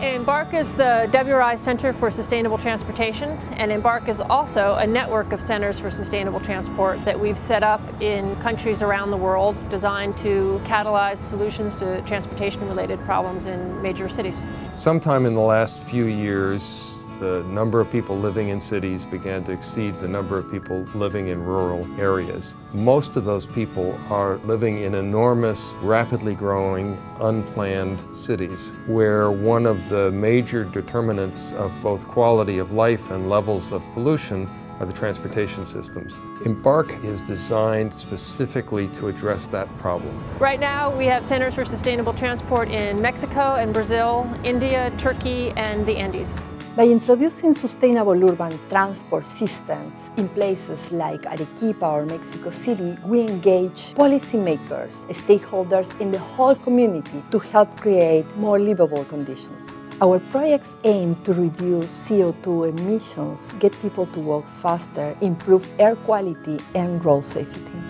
EMBARQ is the WRI Center for Sustainable Transportation, and EMBARQ is also a network of centers for sustainable transport that we've set up in countries around the world designed to catalyze solutions to transportation-related problems in major cities. Sometime in the last few years, the number of people living in cities began to exceed the number of people living in rural areas. Most of those people are living in enormous, rapidly growing, unplanned cities where one of the major determinants of both quality of life and levels of pollution are the transportation systems. EMBARQ is designed specifically to address that problem. Right now we have centers for sustainable transport in Mexico and Brazil, India, Turkey and the Andes. By introducing sustainable urban transport systems in places like Arequipa or Mexico City, we engage policymakers, stakeholders in the whole community to help create more livable conditions. Our projects aim to reduce CO2 emissions, get people to walk faster, improve air quality and road safety.